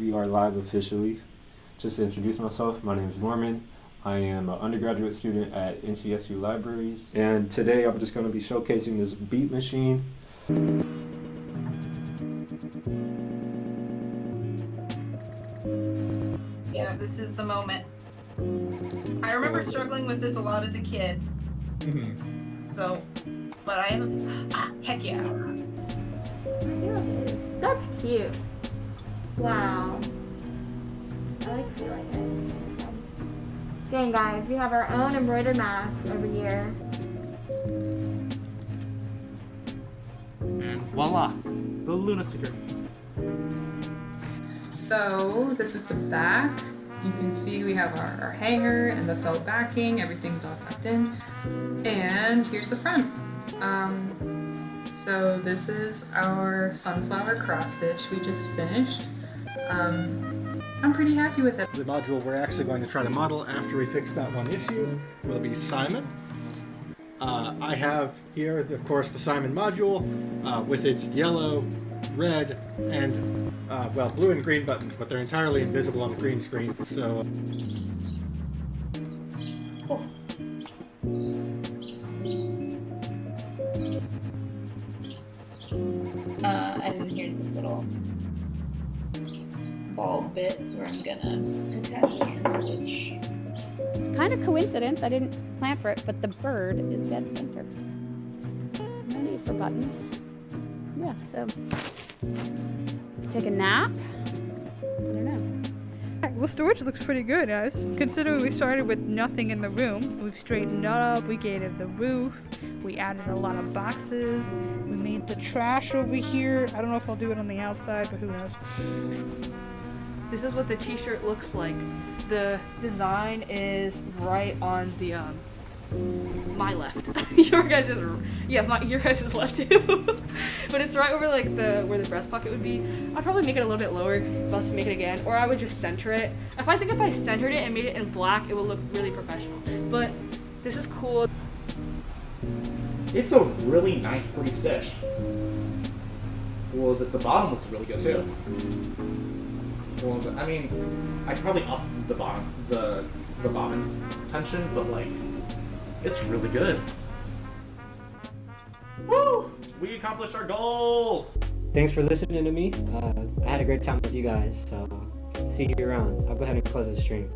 We are live officially. Just to introduce myself, my name is Norman. I am an undergraduate student at NCSU Libraries, and today I'm just going to be showcasing this beat machine. Yeah, this is the moment. I remember struggling with this a lot as a kid. Mm-hmm. So, but I have, ah, heck yeah. That's cute. Wow. I like feeling it. Dang guys, we have our own embroidered mask over here. And voila, the Luna sticker. So this is the back. You can see we have our, our hanger and the felt backing. Everything's all tucked in. And here's the front. Um, so this is our sunflower cross stitch we just finished. Um, I'm pretty happy with it. The module we're actually going to try to model after we fix that one issue will be Simon. Uh, I have here, of course, the Simon module uh, with its yellow, red, and, uh, well, blue and green buttons, but they're entirely invisible on the green screen, so... Uh, and here's this little bald bit where I'm gonna attach the handle, which It's kind of coincidence. I didn't plan for it, but the bird is dead center. No need for buttons. Yeah, so take a nap. I don't know. Well, storage looks pretty good, guys. Considering we started with nothing in the room, we've straightened up, we gated the roof, we added a lot of boxes, we made the trash over here. I don't know if I'll do it on the outside, but who knows. This is what the t-shirt looks like. The design is right on the um my left. your guys is yeah, my your guys is left too. but it's right over like the where the breast pocket would be. I'd probably make it a little bit lower if I was to make it again, or I would just center it. If I think if I centered it and made it in black, it would look really professional. But this is cool. It's a really nice pretty stitch. Well, is it the bottom looks really good too. Well, it, I mean, I could probably up the bottom, the the bottom tension, but like, it's really good. Woo! We accomplished our goal. Thanks for listening to me. Uh, I had a great time with you guys, so see you around. I'll go ahead and close the stream.